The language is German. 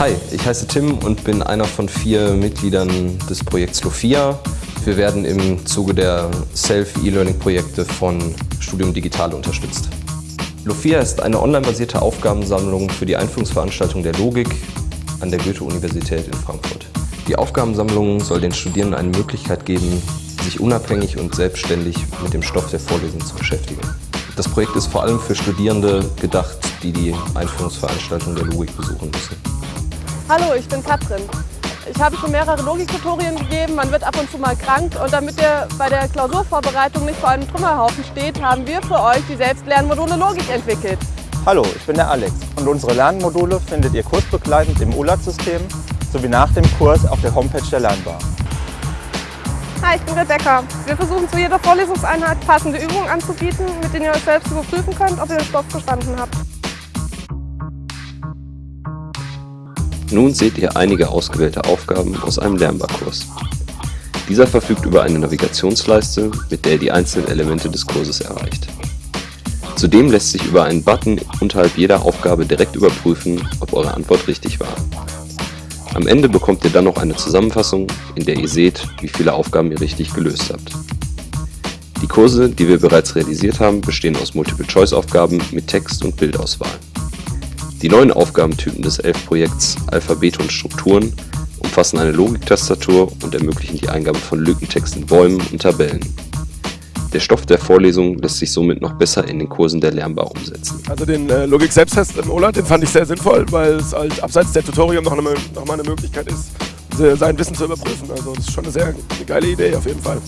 Hi, ich heiße Tim und bin einer von vier Mitgliedern des Projekts Lofia. Wir werden im Zuge der Self-E-Learning-Projekte von Studium Digital unterstützt. Lofia ist eine online-basierte Aufgabensammlung für die Einführungsveranstaltung der Logik an der Goethe-Universität in Frankfurt. Die Aufgabensammlung soll den Studierenden eine Möglichkeit geben, sich unabhängig und selbstständig mit dem Stoff der Vorlesung zu beschäftigen. Das Projekt ist vor allem für Studierende gedacht, die die Einführungsveranstaltung der Logik besuchen müssen. Hallo, ich bin Katrin. Ich habe schon mehrere Logiktutorien gegeben, man wird ab und zu mal krank und damit ihr bei der Klausurvorbereitung nicht vor einem Trümmerhaufen steht, haben wir für euch die Selbstlernmodule Logik entwickelt. Hallo, ich bin der Alex und unsere Lernmodule findet ihr kursbegleitend im ULAT-System sowie nach dem Kurs auf der Homepage der Lernbar. Hi, ich bin Rebecca. Wir versuchen zu jeder Vorlesungseinheit passende Übungen anzubieten, mit denen ihr euch selbst überprüfen könnt, ob ihr den Stoff verstanden habt. Nun seht ihr einige ausgewählte Aufgaben aus einem Lernbarkurs. Dieser verfügt über eine Navigationsleiste, mit der ihr die einzelnen Elemente des Kurses erreicht. Zudem lässt sich über einen Button unterhalb jeder Aufgabe direkt überprüfen, ob eure Antwort richtig war. Am Ende bekommt ihr dann noch eine Zusammenfassung, in der ihr seht, wie viele Aufgaben ihr richtig gelöst habt. Die Kurse, die wir bereits realisiert haben, bestehen aus Multiple-Choice-Aufgaben mit Text- und Bildauswahl. Die neuen Aufgabentypen des ELF-Projekts Alphabete und Strukturen umfassen eine Logiktastatur und ermöglichen die Eingabe von Lückentext in Bäumen und Tabellen. Der Stoff der Vorlesung lässt sich somit noch besser in den Kursen der Lernbar umsetzen. Also den äh, Logik-Selbsttest im OLAT, den fand ich sehr sinnvoll, weil es halt abseits der Tutorium noch, eine, noch mal eine Möglichkeit ist, sein Wissen zu überprüfen. Also das ist schon eine sehr eine geile Idee auf jeden Fall.